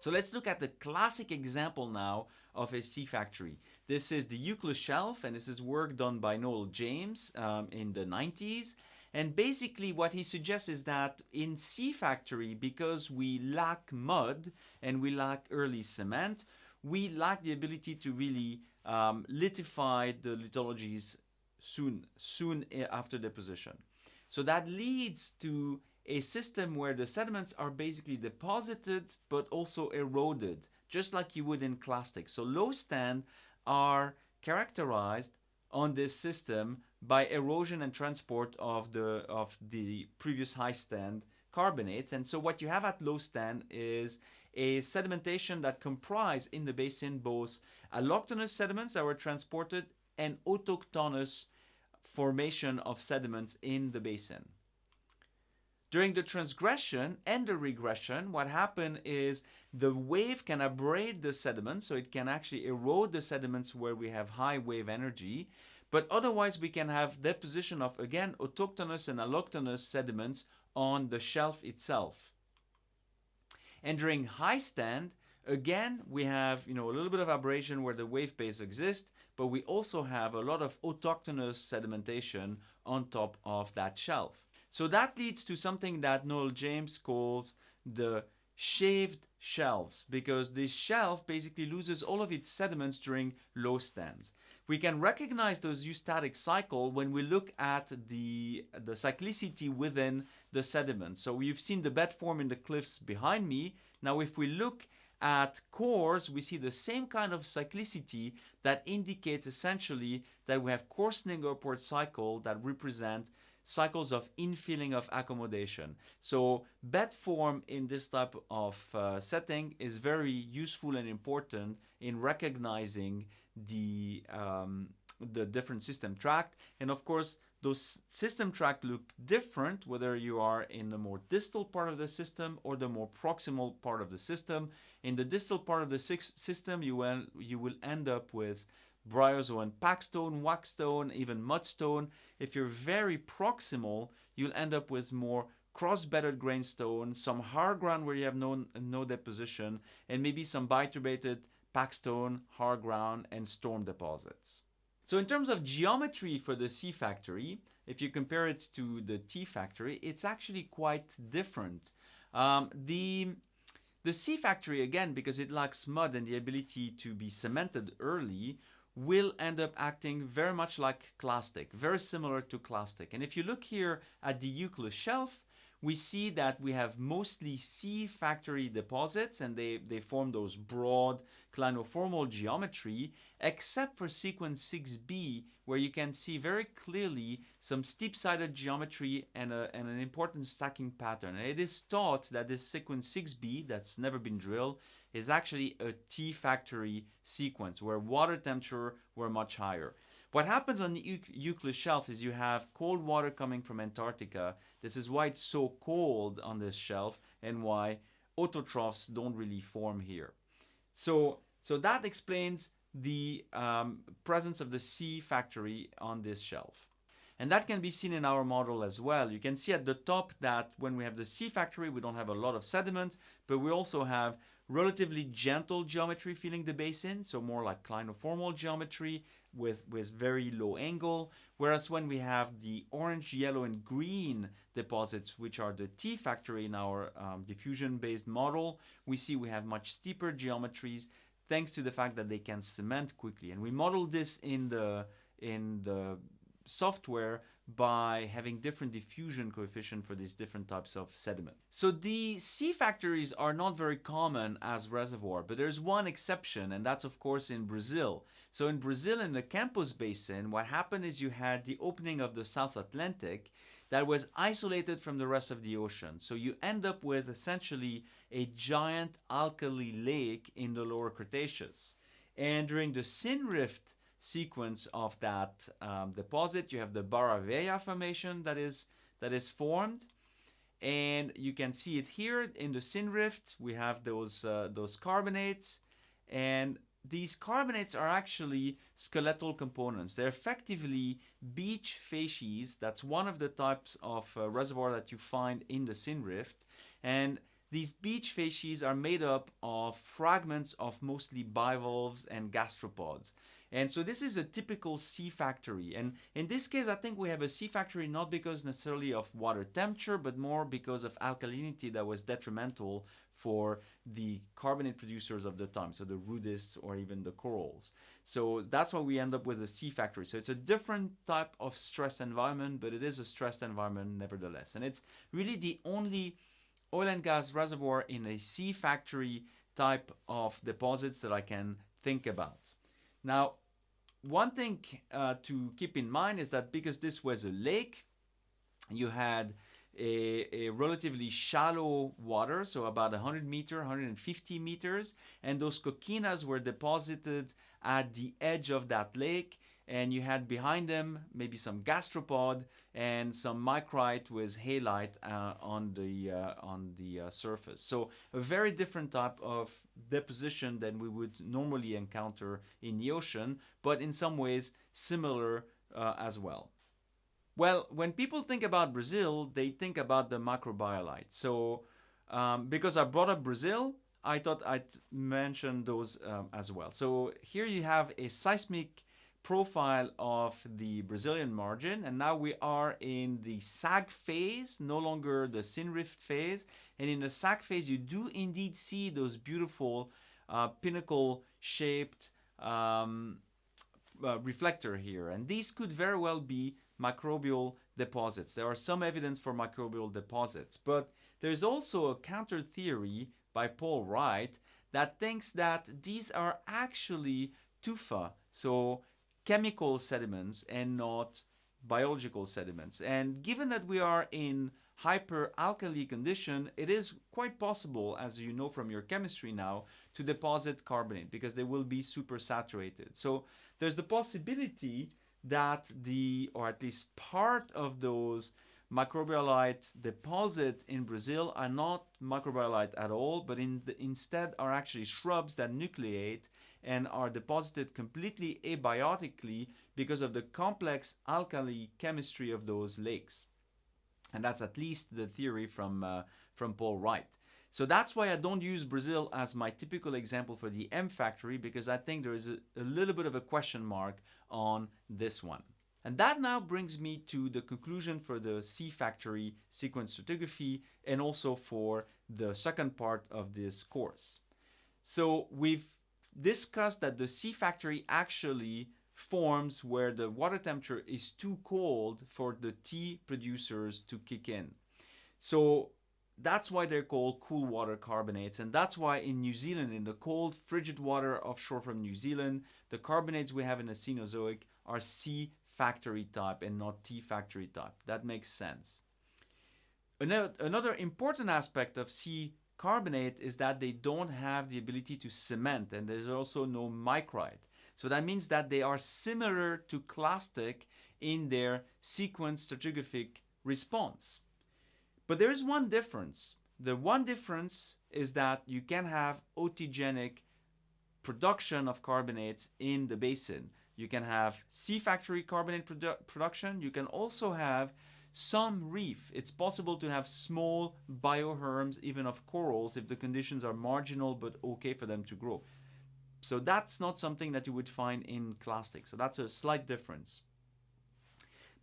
So let's look at the classic example now of a C factory. This is the Eucla shelf and this is work done by Noel James um, in the 90s. And basically what he suggests is that in C factory, because we lack mud and we lack early cement, we lack the ability to really um, lithify the lithologies soon, soon after deposition. So that leads to a system where the sediments are basically deposited but also eroded, just like you would in clastic. So low stand are characterized on this system by erosion and transport of the of the previous high stand carbonates. And so what you have at low stand is a sedimentation that comprise in the basin both allochthonous sediments that were transported and autochthonous formation of sediments in the basin. During the transgression and the regression, what happened is the wave can abrade the sediments, so it can actually erode the sediments where we have high wave energy, but otherwise we can have deposition of, again, autochthonous and allochthonous sediments on the shelf itself. And during high stand, again, we have you know a little bit of abrasion where the wave base exists, but we also have a lot of autochthonous sedimentation on top of that shelf. So that leads to something that Noel James calls the shaved shelves because this shelf basically loses all of its sediments during low stands. We can recognize those eustatic cycle when we look at the, the cyclicity within the sediment. So you've seen the bed form in the cliffs behind me. Now if we look at cores, we see the same kind of cyclicity that indicates essentially that we have coarsening upward cycle that represent cycles of infilling of accommodation. So bed form in this type of uh, setting is very useful and important in recognizing the, um, the different system tract. And of course, those system tract look different whether you are in the more distal part of the system or the more proximal part of the system. In the distal part of the system, you will, you will end up with bryozoan packstone, wackestone, even mudstone. If you're very proximal, you'll end up with more cross-bedded grainstone, some hard ground where you have no, no deposition, and maybe some bioturbated packstone, hard ground, and storm deposits. So in terms of geometry for the C factory, if you compare it to the T factory, it's actually quite different. Um, the the C factory, again, because it lacks mud and the ability to be cemented early, will end up acting very much like clastic, very similar to clastic. And if you look here at the Eucla shelf, we see that we have mostly C factory deposits and they, they form those broad clinoformal geometry, except for sequence 6b, where you can see very clearly some steep-sided geometry and, a, and an important stacking pattern. And it is thought that this sequence 6b, that's never been drilled, is actually a T factory sequence where water temperature were much higher. What happens on the Eucla shelf is you have cold water coming from Antarctica. This is why it's so cold on this shelf and why autotrophs don't really form here. So, so that explains the um, presence of the C factory on this shelf. And that can be seen in our model as well. You can see at the top that when we have the C factory, we don't have a lot of sediment, but we also have relatively gentle geometry filling the basin, so more like clinoformal geometry with, with very low angle. Whereas when we have the orange, yellow, and green deposits, which are the T factory in our um, diffusion-based model, we see we have much steeper geometries thanks to the fact that they can cement quickly. And we model this in the, in the software by having different diffusion coefficient for these different types of sediment. So the C factories are not very common as reservoir, but there's one exception, and that's of course in Brazil. So in Brazil, in the Campos Basin, what happened is you had the opening of the South Atlantic that was isolated from the rest of the ocean. So you end up with essentially a giant alkali lake in the lower Cretaceous. And during the Synrift sequence of that um, deposit. You have the Barra Velha formation that is, that is formed. And you can see it here in the Synrift. We have those, uh, those carbonates. And these carbonates are actually skeletal components. They're effectively beach facies. That's one of the types of uh, reservoir that you find in the Synrift. And these beach facies are made up of fragments of mostly bivalves and gastropods. And so this is a typical C factory. And in this case, I think we have a C factory not because necessarily of water temperature, but more because of alkalinity that was detrimental for the carbonate producers of the time, so the rudists or even the corals. So that's why we end up with a C factory. So it's a different type of stress environment, but it is a stressed environment nevertheless. And it's really the only oil and gas reservoir in a C factory type of deposits that I can think about. Now, one thing uh, to keep in mind is that because this was a lake, you had a, a, relatively shallow water, so about 100 meter, 150 meters, and those coquinas were deposited at the edge of that lake, and you had behind them maybe some gastropod and some micrite with halite uh, on the uh, on the uh, surface. So a very different type of deposition than we would normally encounter in the ocean, but in some ways similar uh, as well. Well, when people think about Brazil, they think about the microbialite. So um, because I brought up Brazil, I thought I'd mention those um, as well. So here you have a seismic profile of the Brazilian margin and now we are in the sag phase, no longer the synrift phase. And in the sag phase you do indeed see those beautiful uh, pinnacle shaped um, uh, reflector here. And these could very well be microbial deposits. There are some evidence for microbial deposits, but there's also a counter theory by Paul Wright that thinks that these are actually tufa, so chemical sediments and not biological sediments. And given that we are in hyperalkali condition, it is quite possible, as you know from your chemistry now, to deposit carbonate because they will be super saturated. So there's the possibility that the, or at least part of those microbialite deposit in Brazil are not microbialite at all, but in the, instead are actually shrubs that nucleate and are deposited completely abiotically because of the complex alkali chemistry of those lakes. And that's at least the theory from, uh, from Paul Wright. So that's why I don't use Brazil as my typical example for the M factory because I think there is a, a little bit of a question mark on this one. And that now brings me to the conclusion for the C factory sequence stratigraphy and also for the second part of this course. So we've discussed that the C factory actually forms where the water temperature is too cold for the T producers to kick in. So that's why they're called cool water carbonates. And that's why in New Zealand, in the cold, frigid water offshore from New Zealand, the carbonates we have in the Cenozoic are C factory type and not T factory type. That makes sense. Another, another important aspect of C carbonate is that they don't have the ability to cement and there's also no micrite. So that means that they are similar to clastic in their sequence stratigraphic response. But there is one difference. The one difference is that you can have authigenic production of carbonates in the basin. You can have C factory carbonate produ production. You can also have some reef. It's possible to have small bioherms, even of corals, if the conditions are marginal but okay for them to grow. So that's not something that you would find in clastic. So that's a slight difference.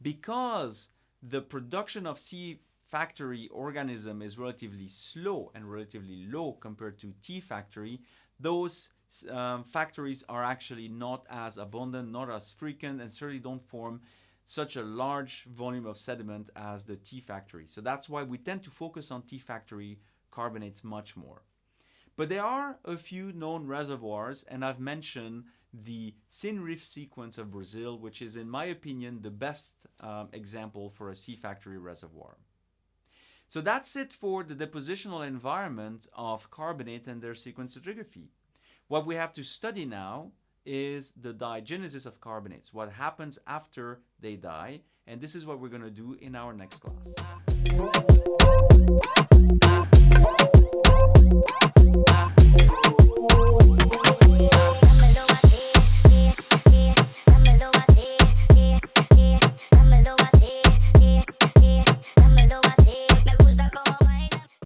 Because the production of C factory organism is relatively slow and relatively low compared to T factory, those um, factories are actually not as abundant, not as frequent, and certainly don't form such a large volume of sediment as the T factory. So that's why we tend to focus on T factory carbonates much more. But there are a few known reservoirs, and I've mentioned the Synrift sequence of Brazil, which is, in my opinion, the best um, example for a C factory reservoir. So that's it for the depositional environment of carbonates and their sequence stratigraphy. What we have to study now is the diagenesis of carbonates, what happens after they die, and this is what we're going to do in our next class.